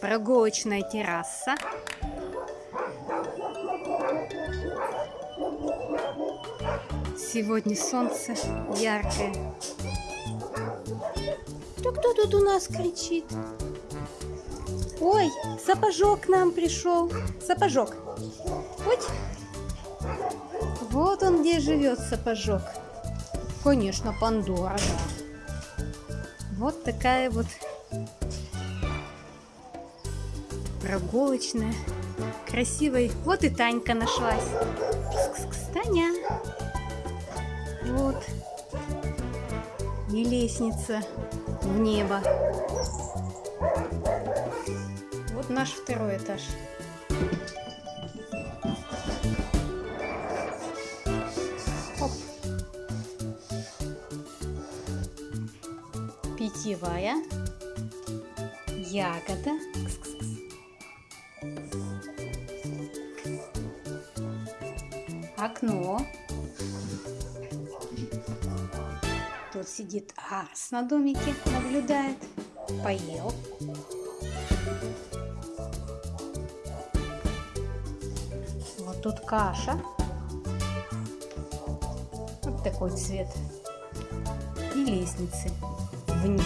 Прогулочная терраса. Сегодня солнце яркое. Кто, кто тут у нас кричит? Ой, сапожок к нам пришел. Сапожок. Вот. Вот он где живет, сапожок. Конечно, Пандора, да. Вот такая вот прогулочная, красивая. Вот и Танька нашлась. Кс -кс -кс, Таня. Вот. И лестница в небо. Вот наш второй этаж. Оп. Питьевая. Ягода. Кс-кс-кс. Окно. Тут сидит Арс на домике, наблюдает. Поел. Вот тут каша. Вот такой цвет. И лестницы вниз.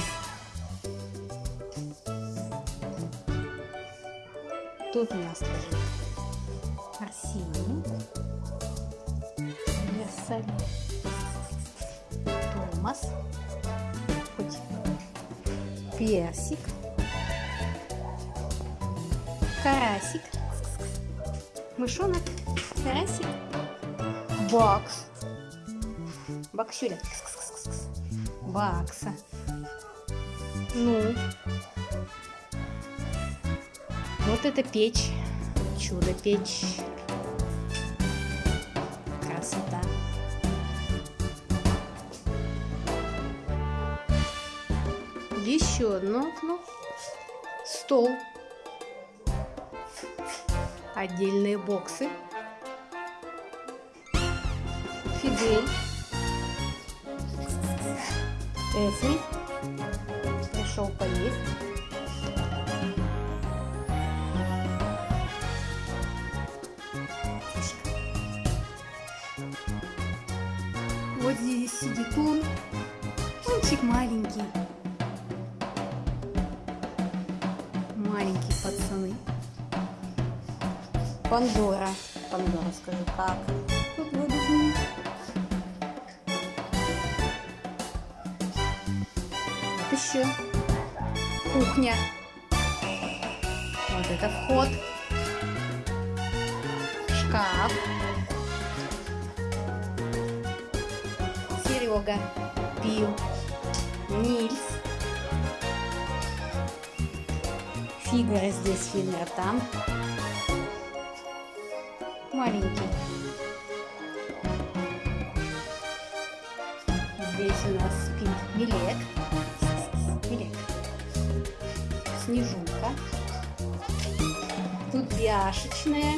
Тут у нас лежит Арсений. Версаль. Томас. Персик. Карасик. Мышонок. Карасик. Бакс. Баксюля. Бакса. Ну. Вот это печь. Чудо-печь. Еще одно окно. Стол. Отдельные боксы. Фидель. Эфри. Пришел поесть. Вот здесь сидит он. Мальчик маленький. Маленькие пацаны. Пандора. Пандора, скажи, как? Тут. Вот еще. Кухня. Вот это вход. Шкаф. Серега пил. Нильс. Фигуры здесь, фигуры там. Маленький. Здесь у нас спит Милек. Милек. Снежинка. Тут бяшечная.